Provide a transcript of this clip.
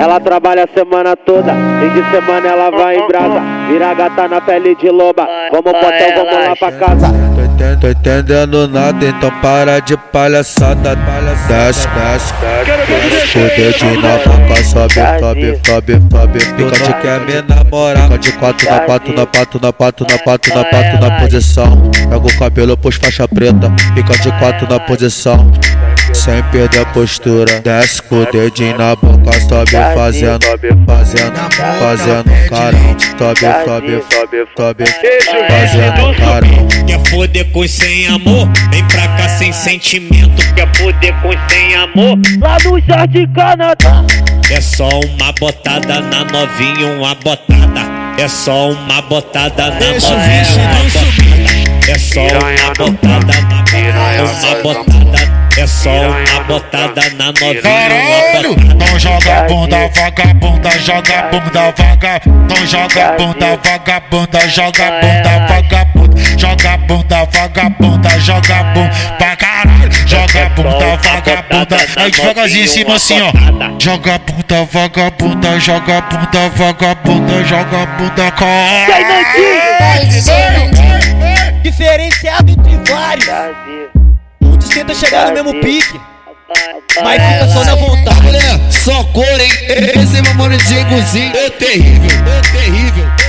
Ela trabalha a semana toda, fim de semana ela vai em brasa. Vira gata na pele de loba. Vamos potão, vamos lá pra casa. Tô entendendo nada, então para de palhaçada. Desce, desce, desce. O dedinho na boca, sobe, sobe, sobe, sobe. Pica de quer me namorar. Fica de quatro na pato, na pato, na pato, na pato, na pato, na posição. Pega o cabelo, pus faixa preta. Fica de quatro na posição sem perder a postura. Desce com o dedinho na boca, sobe fazendo, fazendo, fazendo carão. Sobe, sobe, sobe, sobe, fazendo carão. Quer foder com sem amor? Vem pra cá sem sentimento. Quer foder com sem amor? Lá no Jardim Canadá. É só uma botada na novinha, uma botada. É só uma botada na novinha, uma botada. É só uma botada na só uma botada na novinha, Caralho! Então joga bunda, vagabunda, joga bunda, vaga. Então joga bunda, vagabunda, joga bunda, vagabunda. Joga bunda, vagabunda, joga bunda pra caralho. Joga bunda, vagabunda. Aí devagarzinho em cima assim, ó. Joga bunda, vagabunda, joga bunda, vagabunda, joga bunda, caralho. Diferenciado entre vários. Muitos tentam chegar no mesmo pique. Mas fica só na vontade. Mulher, só cor, hein? Esse é meu mano Diegozinho é terrível, é terrível.